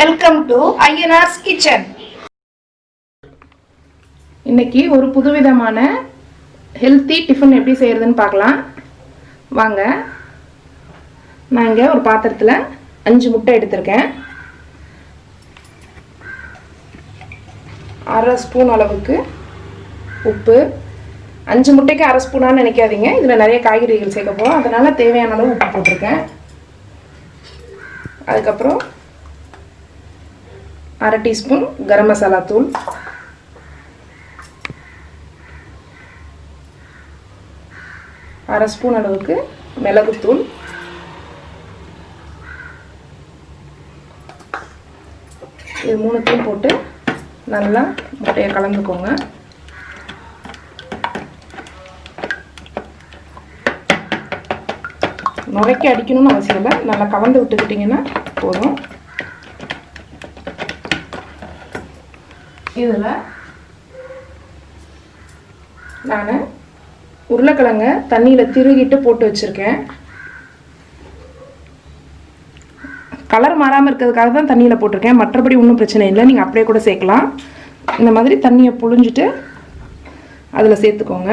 Welcome to Ayyanar's kitchen இன்னைக்கு ஒரு புதுவிதமான ஹெல்த்தி டிஃபன் எப்படி செய்கிறதுன்னு பார்க்கலாம். வாங்க. நான் இங்கே ஒரு பாத்திரத்தில் அஞ்சு முட்டை எடுத்திருக்கேன். அரை ஸ்பூன் அளவுக்கு உப்பு. அஞ்சு முட்டைக்கு அரை ஸ்பூனான்னு நினைக்காதீங்க. இதில் நிறைய காய்கறிகள் சேர்க்க போகிறோம் அதனால் தேவையான அளவு உப்பு போட்டிருக்கேன். அதுக்கப்புறம் அரை டீஸ்பூன் கரம் மசாலா தூள். அரை ஸ்பூன் அளவுக்கு மிளகுத்தூள் இது மூணுத்தையும் போட்டு நல்லா முட்டையை கலந்துக்கோங்க. நுரைக்க அடிக்கணும்னு அவசியம் இல்லை. நல்லா கலந்து விட்டுக்கிட்டிங்கன்னா போதும். இதில் நான் உருளைக்கிழங்க தண்ணியில் திருகிட்டு போட்டு வச்சுருக்கேன். கலர் மாறாமல் இருக்கிறதுக்காக தான் தண்ணியில் போட்டிருக்கேன். மற்றபடி ஒன்றும் பிரச்சனை இல்லை. நீங்கள் அப்படியே கூட சேர்க்கலாம். இந்த மாதிரி தண்ணியை புழிஞ்சிட்டு அதில் சேர்த்துக்கோங்க.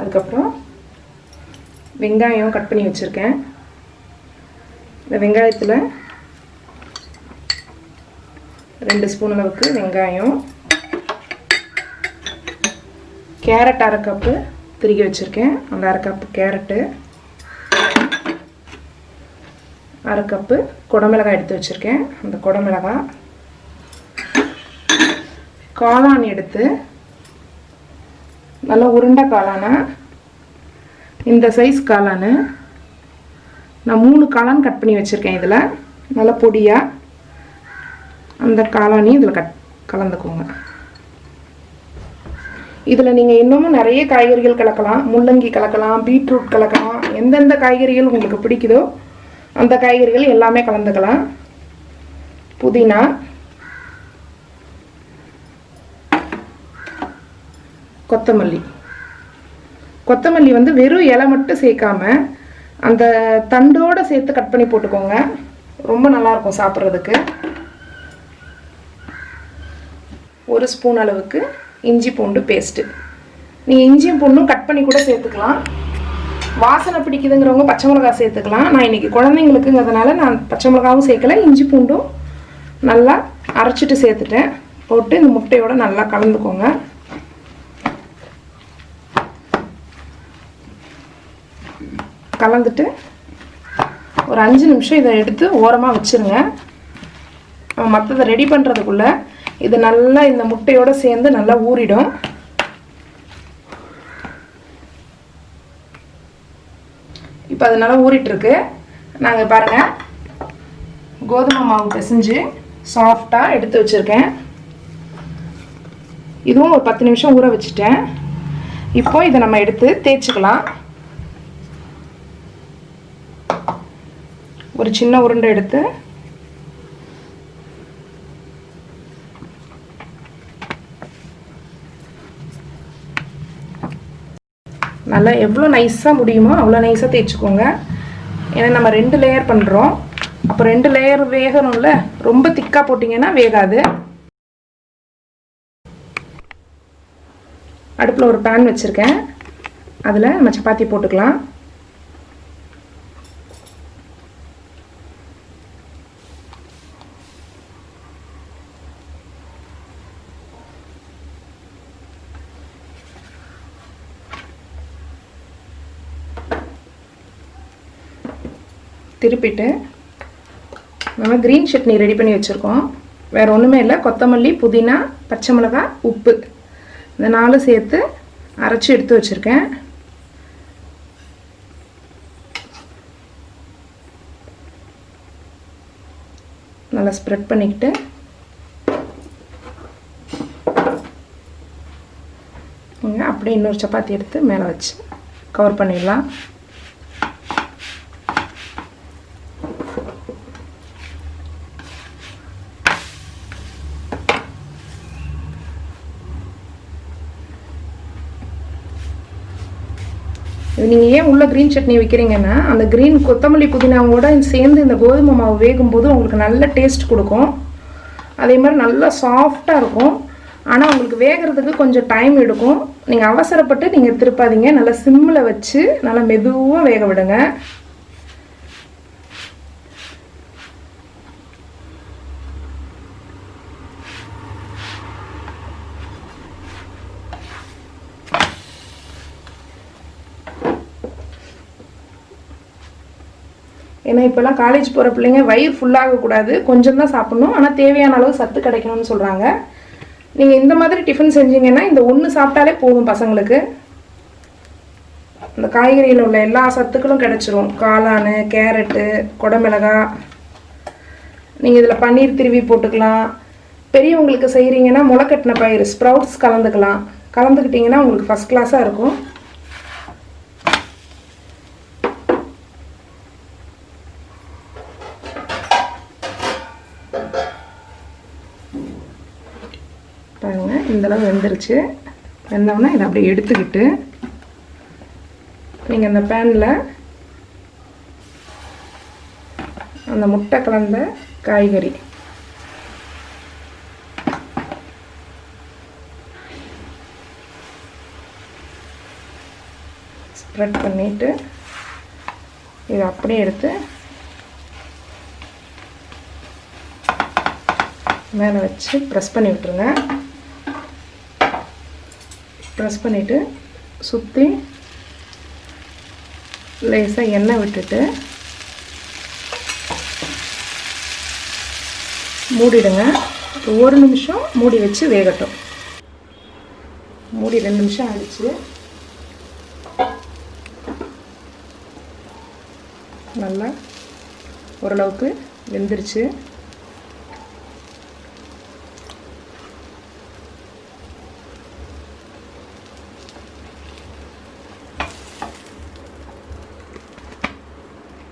அதுக்கப்புறம் வெங்காயம் கட் பண்ணி வச்சுருக்கேன். இந்த வெங்காயத்தில் ரெண்டு ஸ்பூன் அளவுக்கு வெங்காயம் கேரட் அரை கப்பு திருகி வச்சுருக்கேன். அந்த அரை கப்பு கேரட்டு அரை கப்பு குடமிளகாய் எடுத்து வச்சுருக்கேன். அந்த குடமிளகாய் காளான் எடுத்து நல்லா உருண்டை காளானை இந்த சைஸ் காளானு நான் மூணு காளான் கட் பண்ணி வச்சுருக்கேன் இதில். நல்லா பொடியாக அந்த காளானையும் இதில் கட் கலந்துக்கோங்க. இதில் நீங்கள் இன்னமும் நிறைய காய்கறிகள் கலக்கலாம். முள்ளங்கி கலக்கலாம் பீட்ரூட் கலக்கலாம். எந்தெந்த காய்கறிகள் உங்களுக்கு பிடிக்குதோ அந்த காய்கறிகள் எல்லாமே கலந்துக்கலாம். புதினா. கொத்தமல்லி. கொத்தமல்லி வந்து வெறும் இலை மட்டும் சேர்க்காம அந்த தண்டோடு சேர்த்து கட் பண்ணி போட்டுக்கோங்க. ரொம்ப நல்லாயிருக்கும் சாப்பிட்றதுக்கு. ஒரு ஸ்பூன் அளவுக்கு இஞ்சி பூண்டு பேஸ்ட்டு நீங்கள் இஞ்சியும் பூண்டும் கட் பண்ணி கூட சேர்த்துக்கலாம். வாசனை பிடிக்குதுங்கிறவங்க பச்சை மிளகா சேர்த்துக்கலாம். நான் இன்றைக்கி குழந்தைங்களுக்குங்கிறதுனால நான் பச்சை மிளகாவும் சேர்க்கல இஞ்சி பூண்டும் நல்லா அரைச்சிட்டு சேர்த்துட்டேன். போட்டு இந்த முட்டையோடு நல்லா கலந்துக்கோங்க. கலந்துட்டு ஒரு அஞ்சு நிமிஷம் இதை எடுத்து ஓரமாக வச்சுருங்க. மற்றதை ரெடி பண்ணுறதுக்குள்ளே இது நல்லா இந்த முட்டையோடு சேர்ந்து நல்லா ஊறிடும். இப்போ அது நல்லா ஊறிட்டுருக்கு. நாங்கள் பாருங்கள் கோதுமை மாவு பிசைஞ்சு சாஃப்டாக எடுத்து வச்சுருக்கேன். இதுவும் ஒரு பத்து நிமிஷம் ஊற வச்சுட்டேன். இப்போ இதை நம்ம எடுத்து தேய்ச்சிக்கலாம். ஒரு சின்ன உருண்டை எடுத்து நல்லா எவ்வளோ நைஸாக முடியுமோ அவ்வளோ நைஸாக தேய்ச்சிக்கோங்க. ஏன்னா நம்ம ரெண்டு லேயர் பண்ணுறோம் அப்போ ரெண்டு லேயர் வேகணும்ல? ரொம்ப திக்காக போட்டிங்கன்னா வேகாது. அடுப்பில் ஒரு பேன் வச்சுருக்கேன். அதில் நம்ம சப்பாத்தி போட்டுக்கலாம். திருப்பிட்டு நம்ம க்ரீன் சட்னி ரெடி பண்ணி வச்சுருக்கோம். வேறு ஒன்றுமே இல்லை. கொத்தமல்லி புதினா பச்சை மிளகா உப்பு. இந்த நாலு சேர்த்து அரைச்சி எடுத்து வச்சுருக்கேன். நல்லா ஸ்ப்ரெட் பண்ணிக்கிட்டு அப்படியே இன்னொரு சப்பாத்தி எடுத்து மேலே வச்சு கவர் பண்ணிடலாம். நீங்கள் ஏன் உள்ள க்ரீன் சட்னி வைக்கிறீங்கன்னா அந்த க்ரீன் கொத்தமல்லி புதினாவோட சேர்ந்து இந்த கோதுமை மாவு வேகும்போது உங்களுக்கு நல்ல டேஸ்ட் கொடுக்கும். அதே மாதிரி நல்லா சாஃப்டாக இருக்கும். ஆனால் உங்களுக்கு வேகிறதுக்கு கொஞ்சம் டைம் எடுக்கும். நீங்கள் அவசரப்பட்டு நீங்கள் திருப்பாதீங்க. நல்லா சிம்மில் வச்சு நல்லா மெதுவாக வேக விடுங்க ஏன்னா இப்போல்லாம் காலேஜ் போகிற பிள்ளைங்க வயிறு ஃபுல்லாகக்கூடாது கொஞ்சம் தான் சாப்பிட்ணும். ஆனால் தேவையான அளவு சத்து கிடைக்கணும்னு சொல்கிறாங்க நீங்கள் இந்த மாதிரி டிஃபன் செஞ்சீங்கன்னா இந்த ஒன்று சாப்பிட்டாலே போதும் பசங்களுக்கு. இந்த காய்கறியில் உள்ள எல்லா சத்துக்களும் கிடச்சிரும். காளான் கேரட்டு குடமிளகா. நீங்கள் இதில் பன்னீர் திருவி போட்டுக்கலாம். பெரியவங்களுக்கு செய்கிறீங்கன்னா முளைக்கட்டின பயிர் ஸ்ப்ரவுட்ஸ் கலந்துக்கலாம். கலந்துக்கிட்டிங்கன்னா உங்களுக்கு ஃபஸ்ட் கிளாஸாக இருக்கும். பாருங்க இந்தளவு வெந்துருச்சு. வெந்தோடனே இதை அப்படியே எடுத்துக்கிட்டு நீங்கள் இந்த பேனில் அந்த முட்டை கலந்த காய்கறி. ஸ்ப்ரெட் பண்ணிவிட்டு இதை அப்படியே எடுத்து மேலே வச்சு ப்ரெஸ் பண்ணி விட்டுருங்க. ப்ரெஸ் பண்ணிவிட்டு சுற்றி லேசாக எண்ணெய் விட்டுட்டு மூடிடுங்க. ஒரு நிமிஷம் மூடி வச்சு வேகட்டும். மூடி ரெண்டு நிமிஷம் ஆயிடுச்சு. நல்லா ஓரளவுக்கு வெந்துருச்சு.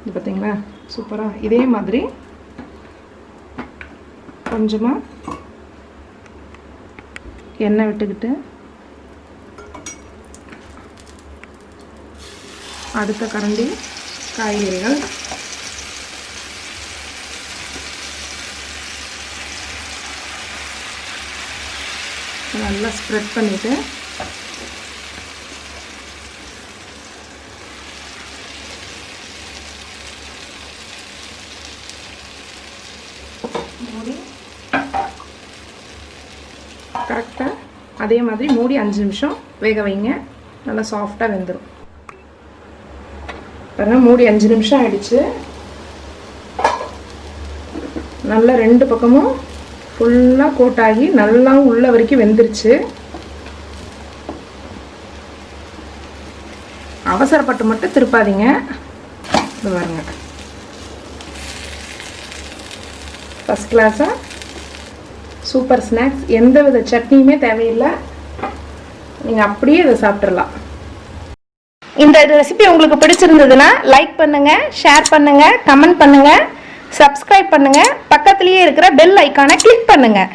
இது பார்த்தீங்களா சூப்பராக இதே மாதிரி கொஞ்சமாக எண்ணெய் விட்டுக்கிட்டு அடுத்த கரண்டி காய்கறிகள். நல்லா ஸ்ப்ரெட் பண்ணிவிட்டு மூடி. கரெக்டாக அதே மாதிரி மூடி அஞ்சு நிமிஷம் வேக வைங்க. நல்லா சாஃப்டாக வெந்துடும் பாருங்கள் மூடி அஞ்சு நிமிஷம் ஆயிடுச்சு. நல்லா ரெண்டு பக்கமும் ஃபுல்லாக கோட்டாகி நல்லா உள்ள வரைக்கும் வெந்துருச்சு. அவசரப்பட்டு மட்டும் திருப்பாதீங்க. இது பாருங்கள் ஃபஸ்ட் கிளாஸாக சூப்பர் ஸ்நாக்ஸ் எந்த வித சட்னியுமே தேவையில்லை. நீங்கள் அப்படியே இதை சாப்பிட்றலாம் இந்த ரெசிபி உங்களுக்கு பிடிச்சிருந்ததுன்னா லைக் பண்ணுங்கள் ஷேர் பண்ணுங்கள் கமெண்ட் பண்ணுங்கள் சப்ஸ்கிரைப் பண்ணுங்கள் பக்கத்துலேயே இருக்கிற பெல் ஐக்கானை கிளிக் பண்ணுங்கள்